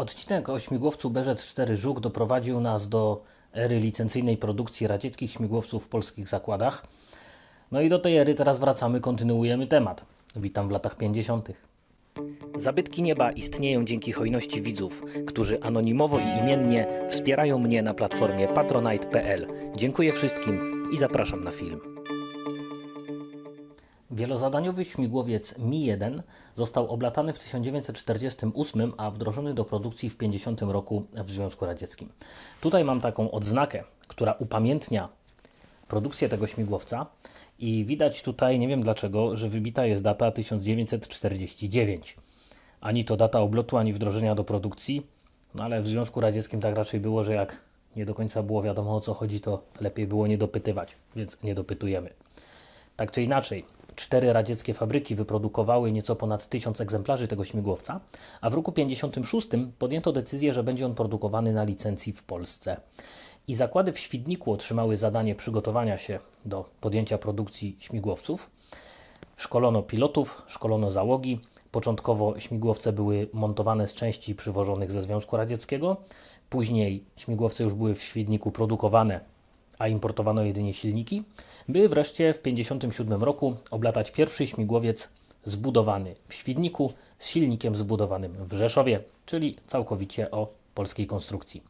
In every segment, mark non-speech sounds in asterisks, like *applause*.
Odcinek o śmigłowcu BZ-4 Żuk doprowadził nas do ery licencyjnej produkcji radzieckich śmigłowców w polskich zakładach. No i do tej ery teraz wracamy, kontynuujemy temat. Witam w latach 50. Zabytki nieba istnieją dzięki hojności widzów, którzy anonimowo i imiennie wspierają mnie na platformie patronite.pl. Dziękuję wszystkim i zapraszam na film. Wielozadaniowy śmigłowiec Mi-1 został oblatany w 1948, a wdrożony do produkcji w 50 roku w Związku Radzieckim. Tutaj mam taką odznakę, która upamiętnia produkcję tego śmigłowca i widać tutaj, nie wiem dlaczego, że wybita jest data 1949. Ani to data oblotu, ani wdrożenia do produkcji, no ale w Związku Radzieckim tak raczej było, że jak nie do końca było wiadomo o co chodzi, to lepiej było nie dopytywać, więc nie dopytujemy. Tak czy inaczej, cztery radzieckie fabryki wyprodukowały nieco ponad tysiąc egzemplarzy tego śmigłowca, a w roku 1956 podjęto decyzję, że będzie on produkowany na licencji w Polsce. I zakłady w Świdniku otrzymały zadanie przygotowania się do podjęcia produkcji śmigłowców. Szkolono pilotów, szkolono załogi. Początkowo śmigłowce były montowane z części przywożonych ze Związku Radzieckiego. Później śmigłowce już były w Świdniku produkowane a importowano jedynie silniki, by wreszcie w 1957 roku oblatać pierwszy śmigłowiec zbudowany w Świdniku z silnikiem zbudowanym w Rzeszowie, czyli całkowicie o polskiej konstrukcji.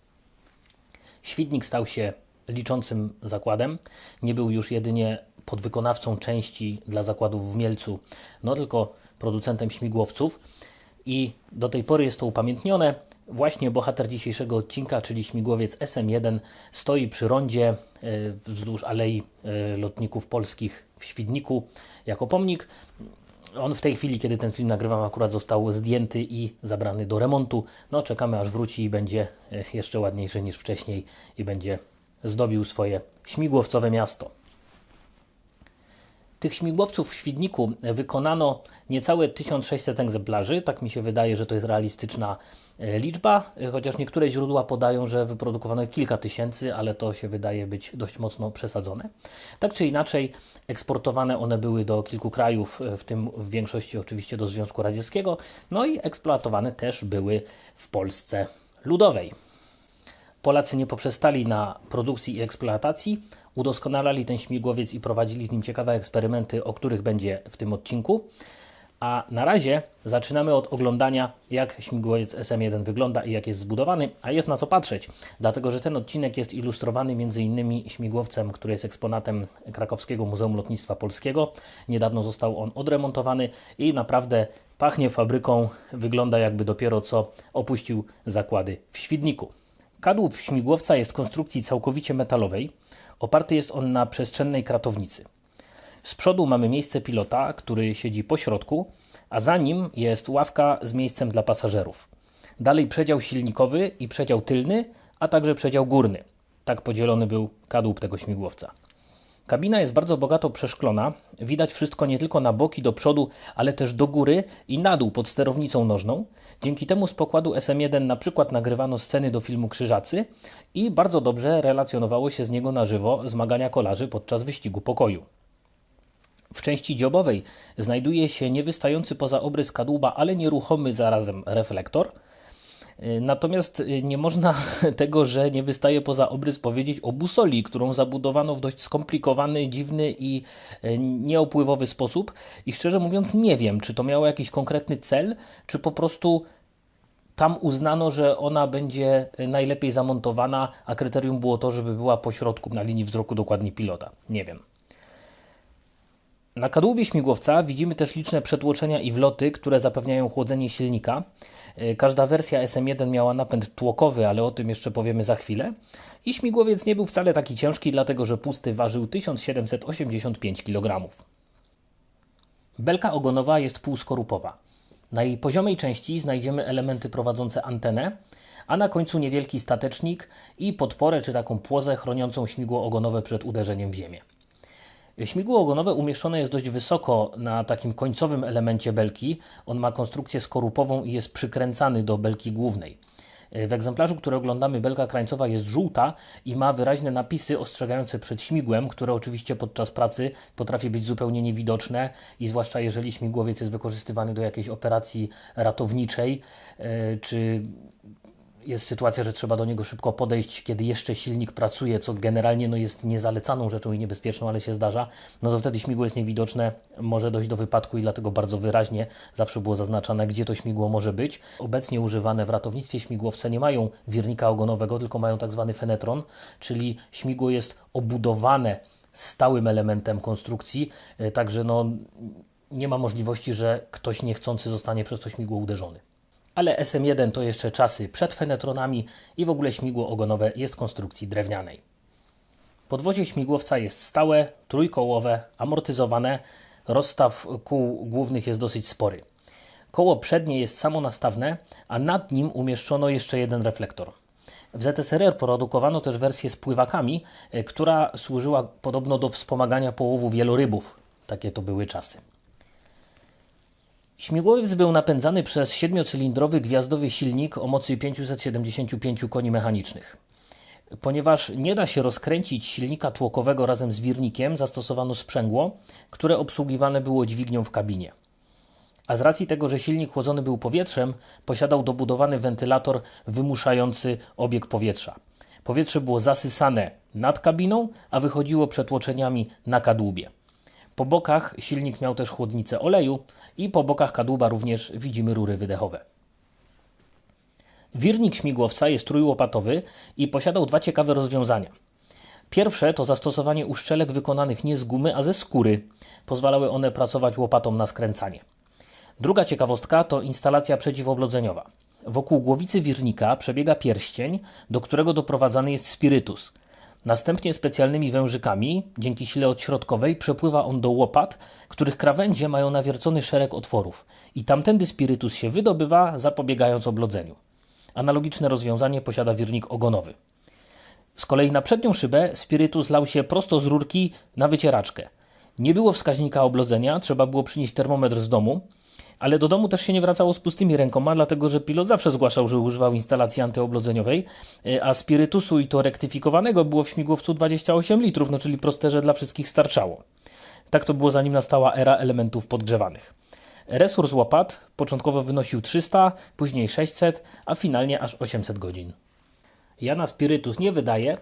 Świdnik stał się liczącym zakładem, nie był już jedynie podwykonawcą części dla zakładów w Mielcu, no tylko producentem śmigłowców i do tej pory jest to upamiętnione. Właśnie bohater dzisiejszego odcinka, czyli śmigłowiec SM-1, stoi przy rondzie e, wzdłuż Alei e, Lotników Polskich w Świdniku jako pomnik. On w tej chwili, kiedy ten film nagrywam, akurat został zdjęty i zabrany do remontu. No, czekamy aż wróci i będzie e, jeszcze ładniejszy niż wcześniej i będzie zdobił swoje śmigłowcowe miasto. Tych śmigłowców w Świdniku wykonano niecałe 1600 egzemplarzy. Tak mi się wydaje, że to jest realistyczna e, liczba, e, chociaż niektóre źródła podają, że wyprodukowano kilka tysięcy, ale to się wydaje być dość mocno przesadzone. Tak czy inaczej, eksportowane one były do kilku krajów, e, w tym w większości oczywiście do Związku Radzieckiego, no i eksploatowane też były w Polsce Ludowej. Polacy nie poprzestali na produkcji i eksploatacji, udoskonalali ten śmigłowiec i prowadzili z nim ciekawe eksperymenty, o których będzie w tym odcinku. A na razie zaczynamy od oglądania, jak śmigłowiec SM1 wygląda i jak jest zbudowany, a jest na co patrzeć, dlatego że ten odcinek jest ilustrowany m.in. śmigłowcem, który jest eksponatem Krakowskiego Muzeum Lotnictwa Polskiego. Niedawno został on odremontowany i naprawdę pachnie fabryką, wygląda jakby dopiero co opuścił zakłady w Świdniku. Kadłub śmigłowca jest konstrukcji całkowicie metalowej. Oparty jest on na przestrzennej kratownicy. Z przodu mamy miejsce pilota, który siedzi po środku, a za nim jest ławka z miejscem dla pasażerów. Dalej przedział silnikowy i przedział tylny, a także przedział górny. Tak podzielony był kadłub tego śmigłowca. Kabina jest bardzo bogato przeszklona. Widać wszystko nie tylko na boki, do przodu, ale też do góry i na dół pod sterownicą nożną. Dzięki temu z pokładu SM1 na przykład nagrywano sceny do filmu Krzyżacy i bardzo dobrze relacjonowało się z niego na żywo zmagania kolarzy podczas wyścigu pokoju. W części dziobowej znajduje się niewystający poza obrys kadłuba, ale nieruchomy zarazem reflektor – natomiast y, nie można *laughs* tego, że nie wystaje poza obrys powiedzieć o busoli, którą zabudowano w dość skomplikowany, dziwny i y, nieopływowy sposób. I szczerze mówiąc, nie wiem, czy to miało jakiś konkretny cel, czy po prostu tam uznano, że ona będzie najlepiej zamontowana, a kryterium było to, żeby była po środku na linii wzroku dokładnie pilota. Nie wiem. Na kadłubie śmigłowca widzimy też liczne przetłoczenia i wloty, które zapewniają chłodzenie silnika. E, każda wersja SM1 miała napęd tłokowy, ale o tym jeszcze powiemy za chwilę. I śmigłowiec nie był wcale taki ciężki, dlatego że pusty ważył 1785 kg. Belka ogonowa jest półskorupowa. Na jej poziomej części znajdziemy elementy prowadzące antenę, a na końcu niewielki statecznik i podporę czy taką płozę chroniącą śmigło ogonowe przed uderzeniem w ziemię. Śmigło ogonowe umieszczone jest dość wysoko na takim końcowym elemencie belki. On ma konstrukcję skorupową i jest przykręcany do belki głównej. W egzemplarzu, który oglądamy, belka krańcowa jest żółta i ma wyraźne napisy ostrzegające przed śmigłem, które oczywiście podczas pracy potrafi być zupełnie niewidoczne i zwłaszcza jeżeli śmigłowiec jest wykorzystywany do jakiejś operacji ratowniczej e, czy jest sytuacja, że trzeba do niego szybko podejść, kiedy jeszcze silnik pracuje, co generalnie no, jest niezalecaną rzeczą i niebezpieczną, ale się zdarza, no to wtedy śmigło jest niewidoczne, może dojść do wypadku i dlatego bardzo wyraźnie zawsze było zaznaczane, gdzie to śmigło może być. Obecnie używane w ratownictwie śmigłowce nie mają wirnika ogonowego, tylko mają tak zwany fenetron, czyli śmigło jest obudowane stałym elementem konstrukcji, e, także no, nie ma możliwości, że ktoś niechcący zostanie przez to śmigło uderzony. Ale SM1 to jeszcze czasy przed fenetronami i w ogóle śmigło ogonowe jest konstrukcji drewnianej. Podwozie śmigłowca jest stałe, trójkołowe, amortyzowane, rozstaw kół głównych jest dosyć spory. Koło przednie jest samonastawne, a nad nim umieszczono jeszcze jeden reflektor. W ZSRR produkowano też wersję z pływakami, e, która służyła podobno do wspomagania połowu wielorybów. Takie to były czasy. Śmigłowiec był napędzany przez siedmiocylindrowy gwiazdowy silnik o mocy 575 koni mechanicznych. Ponieważ nie da się rozkręcić silnika tłokowego razem z wirnikiem, zastosowano sprzęgło, które obsługiwane było dźwignią w kabinie. A z racji tego, że silnik chłodzony był powietrzem, posiadał dobudowany wentylator wymuszający obieg powietrza. Powietrze było zasysane nad kabiną, a wychodziło przetłoczeniami na kadłubie. Po bokach silnik miał też chłodnicę oleju i po bokach kadłuba również widzimy rury wydechowe. Wirnik śmigłowca jest trójłopatowy i posiadał dwa ciekawe rozwiązania. Pierwsze to zastosowanie uszczelek wykonanych nie z gumy, a ze skóry. Pozwalały one pracować łopatą na skręcanie. Druga ciekawostka to instalacja przeciwoblodzeniowa. Wokół głowicy wirnika przebiega pierścień, do którego doprowadzany jest spirytus – Następnie specjalnymi wężykami, dzięki sile odśrodkowej, przepływa on do łopat, których krawędzie mają nawiercony szereg otworów i tamtędy spirytus się wydobywa, zapobiegając oblodzeniu. Analogiczne rozwiązanie posiada wirnik ogonowy. Z kolei na przednią szybę spirytus lał się prosto z rurki na wycieraczkę. Nie było wskaźnika oblodzenia, trzeba było przynieść termometr z domu, ale do domu też się nie wracało z pustymi rękoma, dlatego że pilot zawsze zgłaszał, że używał instalacji antyoblodzeniowej, e, a spirytusu i to rektyfikowanego było w śmigłowcu 28 litrów, no czyli prosterze dla wszystkich starczało. Tak to było zanim nastała era elementów podgrzewanych. Resurs łopat początkowo wynosił 300, później 600, a finalnie aż 800 godzin. Ja na spirytus nie wydaję,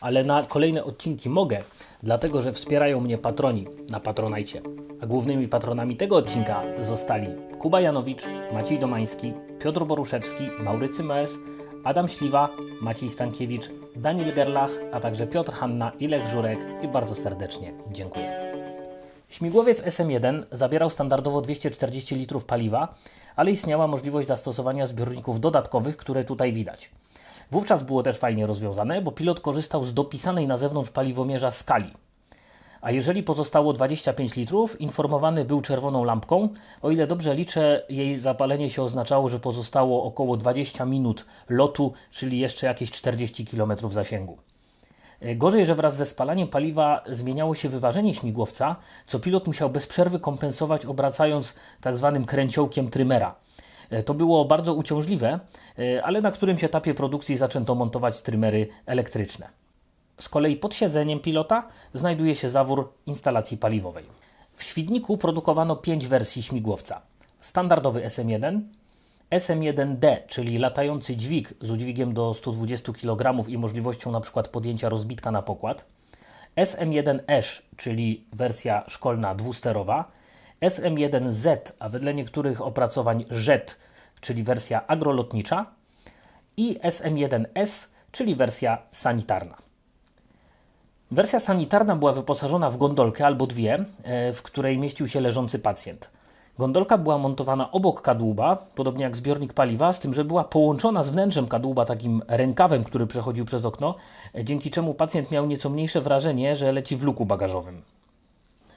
ale na kolejne odcinki mogę, dlatego że wspierają mnie patroni na Patronajcie. A głównymi patronami tego odcinka zostali Kuba Janowicz, Maciej Domański, Piotr Boruszewski, Maurycy Mes, Adam Śliwa, Maciej Stankiewicz, Daniel Gerlach, a także Piotr Hanna i Lech Żurek i bardzo serdecznie dziękuję. Śmigłowiec SM1 zabierał standardowo 240 litrów paliwa, ale istniała możliwość zastosowania zbiorników dodatkowych, które tutaj widać. Wówczas było też fajnie rozwiązane, bo pilot korzystał z dopisanej na zewnątrz paliwomierza skali. A jeżeli pozostało 25 litrów, informowany był czerwoną lampką. O ile dobrze liczę, jej zapalenie się oznaczało, że pozostało około 20 minut lotu, czyli jeszcze jakieś 40 km zasięgu. Gorzej, że wraz ze spalaniem paliwa zmieniało się wyważenie śmigłowca, co pilot musiał bez przerwy kompensować obracając tak zwanym kręciołkiem trymera. E, to było bardzo uciążliwe, e, ale na którymś etapie produkcji zaczęto montować trymery elektryczne. Z kolei pod siedzeniem pilota znajduje się zawór instalacji paliwowej. W Świdniku produkowano pięć wersji śmigłowca. Standardowy SM1, SM1D, czyli latający dźwig z udźwigiem do 120 kg i możliwością np. podjęcia rozbitka na pokład, SM1ESH, czyli wersja szkolna dwusterowa, SM1Z, a wedle niektórych opracowań JET, czyli wersja agrolotnicza, i SM1S, czyli wersja sanitarna. Wersja sanitarna była wyposażona w gondolkę albo dwie, e, w której mieścił się leżący pacjent. Gondolka była montowana obok kadłuba, podobnie jak zbiornik paliwa, z tym, że była połączona z wnętrzem kadłuba takim rękawem, który przechodził przez okno, e, dzięki czemu pacjent miał nieco mniejsze wrażenie, że leci w luku bagażowym.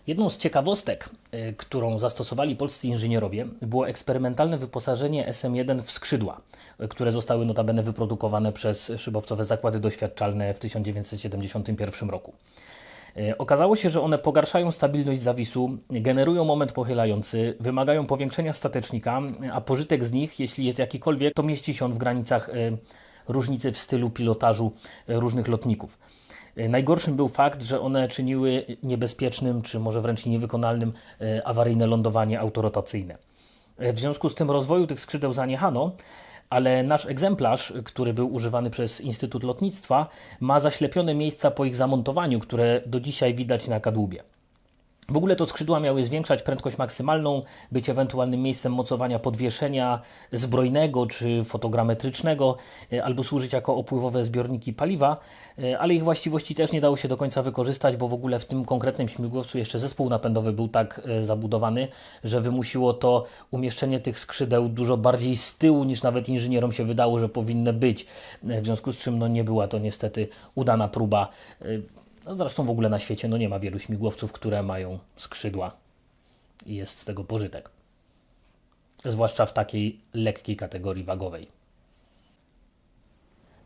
Jedną z ciekawostek, y, którą zastosowali polscy inżynierowie, było eksperymentalne wyposażenie SM1 w skrzydła, y, które zostały notabene wyprodukowane przez szybowcowe zakłady doświadczalne w 1971 roku. Y, okazało się, że one pogarszają stabilność zawisu, generują moment pochylający, wymagają powiększenia statecznika, a pożytek z nich, jeśli jest jakikolwiek, to mieści się on w granicach różnicy w stylu pilotażu różnych lotników. E, najgorszym był fakt, że one czyniły niebezpiecznym, czy może wręcz niewykonalnym e, awaryjne lądowanie autorotacyjne. E, w związku z tym rozwoju tych skrzydeł zaniechano, ale nasz egzemplarz, który był używany przez Instytut Lotnictwa, ma zaślepione miejsca po ich zamontowaniu, które do dzisiaj widać na kadłubie. W ogóle to skrzydła miały zwiększać prędkość maksymalną, być ewentualnym miejscem mocowania podwieszenia zbrojnego czy fotogrametrycznego, e, albo służyć jako opływowe zbiorniki paliwa, e, ale ich właściwości też nie dało się do końca wykorzystać, bo w ogóle w tym konkretnym śmigłowcu jeszcze zespół napędowy był tak e, zabudowany, że wymusiło to umieszczenie tych skrzydeł dużo bardziej z tyłu niż nawet inżynierom się wydało, że powinny być. W związku z czym no, nie była to niestety udana próba no zresztą w ogóle na świecie no nie ma wielu śmigłowców, które mają skrzydła i jest z tego pożytek. Zwłaszcza w takiej lekkiej kategorii wagowej.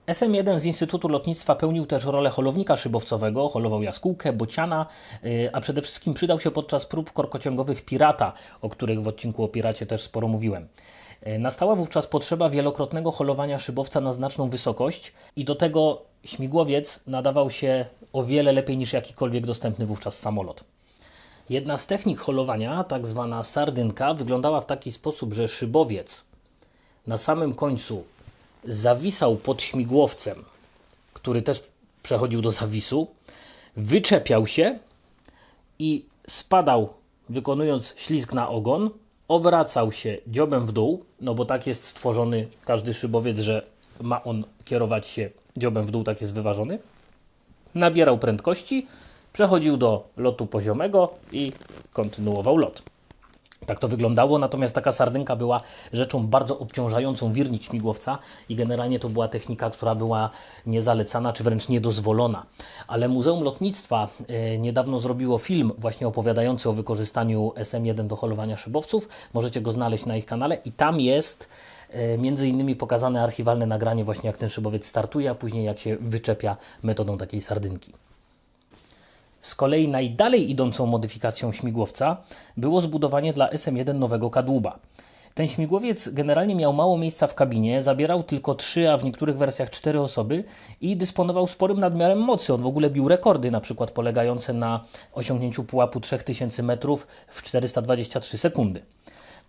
SM-1 z Instytutu Lotnictwa pełnił też rolę holownika szybowcowego, holował jaskółkę, bociana, y, a przede wszystkim przydał się podczas prób korkociągowych Pirata, o których w odcinku o Piracie też sporo mówiłem. Y, nastała wówczas potrzeba wielokrotnego holowania szybowca na znaczną wysokość i do tego śmigłowiec nadawał się o wiele lepiej niż jakikolwiek dostępny wówczas samolot. Jedna z technik holowania, tak zwana sardynka, wyglądała w taki sposób, że szybowiec na samym końcu zawisał pod śmigłowcem, który też przechodził do zawisu, wyczepiał się i spadał, wykonując ślizg na ogon, obracał się dziobem w dół, no bo tak jest stworzony każdy szybowiec, że ma on kierować się dziobem w dół, tak jest wyważony nabierał prędkości, przechodził do lotu poziomego i kontynuował lot. Tak to wyglądało, natomiast taka sardynka była rzeczą bardzo obciążającą wirnik śmigłowca i generalnie to była technika, która była niezalecana czy wręcz niedozwolona. Ale Muzeum Lotnictwa e, niedawno zrobiło film właśnie opowiadający o wykorzystaniu SM-1 do holowania szybowców. Możecie go znaleźć na ich kanale i tam jest e, między innymi pokazane archiwalne nagranie właśnie jak ten szybowiec startuje, a później jak się wyczepia metodą takiej sardynki. Z kolei najdalej idącą modyfikacją śmigłowca było zbudowanie dla SM-1 nowego kadłuba. Ten śmigłowiec generalnie miał mało miejsca w kabinie, zabierał tylko 3, a w niektórych wersjach 4 osoby i dysponował sporym nadmiarem mocy. On w ogóle bił rekordy, na przykład polegające na osiągnięciu pułapu 3000 metrów w 423 sekundy.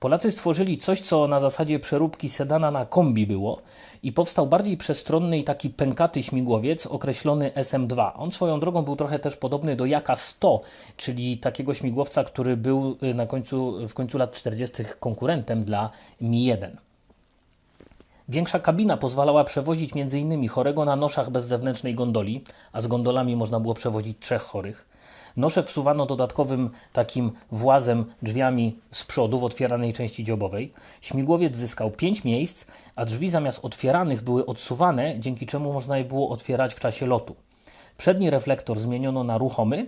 Polacy stworzyli coś, co na zasadzie przeróbki sedana na kombi było i powstał bardziej przestronny i taki pękaty śmigłowiec określony SM-2. On swoją drogą był trochę też podobny do Jaka 100, czyli takiego śmigłowca, który był y, na końcu, w końcu lat 40. konkurentem dla Mi-1. Większa kabina pozwalała przewozić m.in. chorego na noszach bez zewnętrznej gondoli, a z gondolami można było przewozić trzech chorych. Nosze wsuwano dodatkowym takim włazem drzwiami z przodu w otwieranej części dziobowej. Śmigłowiec zyskał 5 miejsc, a drzwi zamiast otwieranych były odsuwane, dzięki czemu można je było otwierać w czasie lotu. Przedni reflektor zmieniono na ruchomy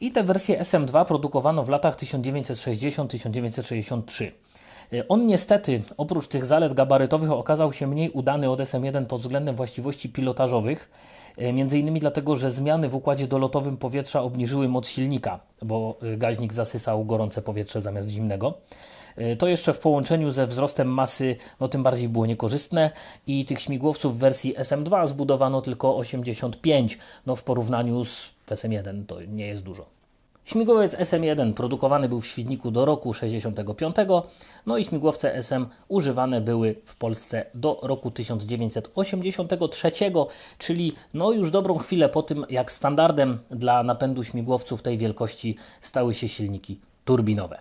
i tę wersję SM2 produkowano w latach 1960-1963. On niestety, oprócz tych zalet gabarytowych, okazał się mniej udany od SM1 pod względem właściwości pilotażowych, e, między innymi dlatego, że zmiany w układzie dolotowym powietrza obniżyły moc silnika, bo e, gaźnik zasysał gorące powietrze zamiast zimnego. E, to jeszcze w połączeniu ze wzrostem masy, no tym bardziej było niekorzystne i tych śmigłowców w wersji SM2 zbudowano tylko 85, no w porównaniu z SM1 to nie jest dużo. Śmigłowiec SM1 produkowany był w Świdniku do roku 65, no i śmigłowce SM używane były w Polsce do roku 1983, czyli no już dobrą chwilę po tym, jak standardem dla napędu śmigłowców tej wielkości stały się silniki turbinowe.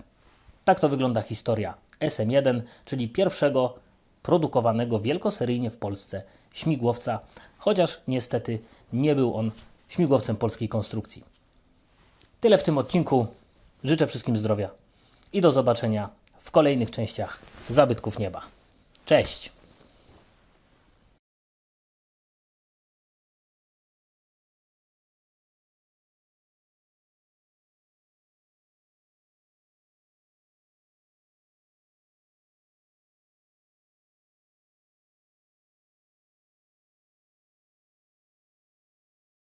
Tak to wygląda historia SM1, czyli pierwszego produkowanego wielkoseryjnie w Polsce śmigłowca, chociaż niestety nie był on śmigłowcem polskiej konstrukcji. Tyle w tym odcinku. Życzę wszystkim zdrowia i do zobaczenia w kolejnych częściach Zabytków Nieba. Cześć!